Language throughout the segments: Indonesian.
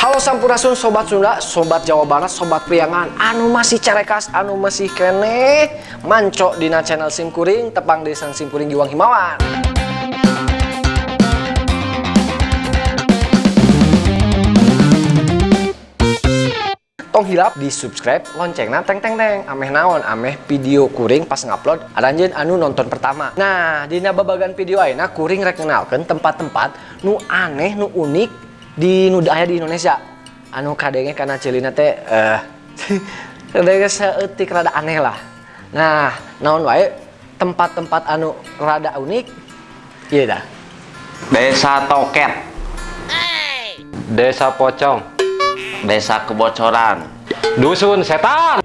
Halo Sampurasun Sobat Sunda, Sobat Jawa Barat, Sobat Priangan. Anu masih cerekas, anu masih kene. Manco dina channel Simkuring Tepang Desan Simkuring Giwang Himawan. Tong hilap di subscribe loncengna teng teng teng ameh naon ameh video kuring pas ngupload aranjeun anu nonton pertama. Nah di babagan video ayeuna kuring rek kenalkeun tempat-tempat nu aneh nu unik di nu aya di Indonesia. Anu kadenge karena celina teh eh kadenge saeutik rada aneh lah. Nah naon wae tempat-tempat anu rada unik? Iya dah. Desa Toket. Desa Pocong. Desa Kebocoran. Dusun Setan.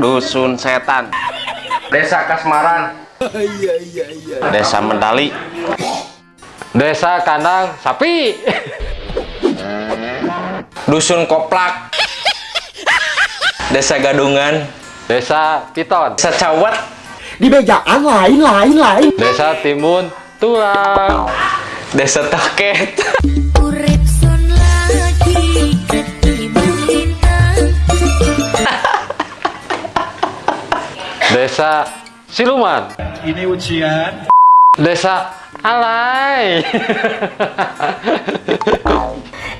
Dusun Setan. Desa Kasmaran. Desa Mendali Desa Kandang Sapi. Dusun Koplak. Desa Gadungan. Desa Piton. Desa Cawet di bejaan lain lain lain. Desa Timun Tulang Desa lintang Desa Siluman. Ini ujian. Desa Alay.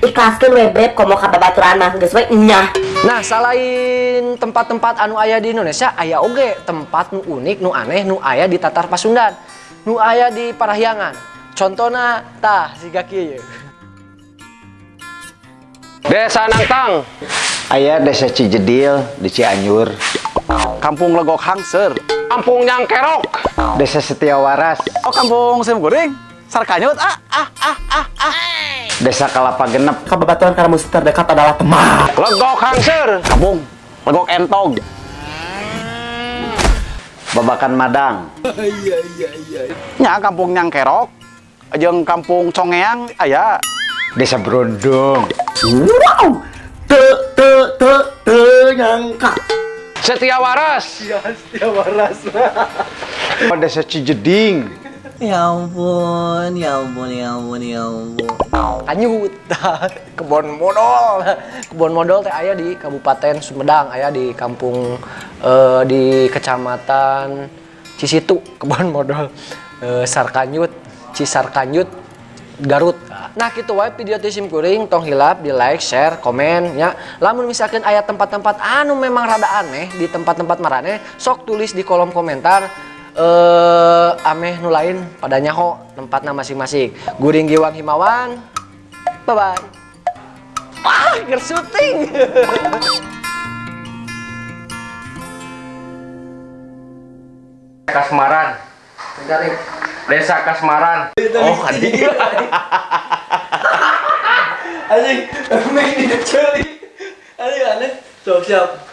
Ikhlaskan webeb komo ka babaturan mah geus we? Nyah. Nah, selain tempat-tempat anu aya di Indonesia, aya oge. Tempat nu unik, nu aneh, nu aya di Tatar Pasundan, nu aya di Parahyangan. Contohnya, tah siga kieu. Desa Nangtang Ayah desa Cijedil di Cianjur. Kampung legok hangser Kampung Nyangkerok Desa Setiawaras oh kampung sim goreng. Sarkanyut. Ah ah ah ah ah. Desa Kelapa Genep. Kababaturan karena musuh terdekat adalah teman. Legok Hangser. Kampung. Legok entog Babakan Madang. Nya kampung nyangkerok jeung kampung congeang aya. Desa Brondong wow! Te te te te nyangka Setia Waras Oh, Desa Cijeding Ya ampun, ya ampun, ya ampun, ya ampun. Kanyut, tah. kebon modal. Kebon modal teh aya di Kabupaten Sumedang, aya di kampung eh, di Kecamatan Cisitu, kebon modal. Eh, Sarkanyut, Cisarkanyut, Garut. Nah, gitu wae video teh sim kuring tong hilap di like, share, komen ya. Lamun misalkan aya tempat-tempat anu memang rada aneh di tempat-tempat marane, sok tulis di kolom komentar eh ameh nu lain pada nyaho tempatnya masing-masing. Guring Giwang Himawan. Bye bye. Ah, ger syuting. Kasmaran Desa Kasmaran Oh adik Anjing, make ini celi. Anjing aneh. Sok siap.